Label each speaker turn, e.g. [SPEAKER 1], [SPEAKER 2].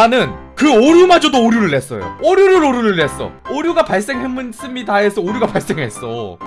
[SPEAKER 1] 나는 그 오류마저도 오류를 냈어요. 오류를 오류를 냈어. 오류가 발생했습니다 해서 오류가 발생했어.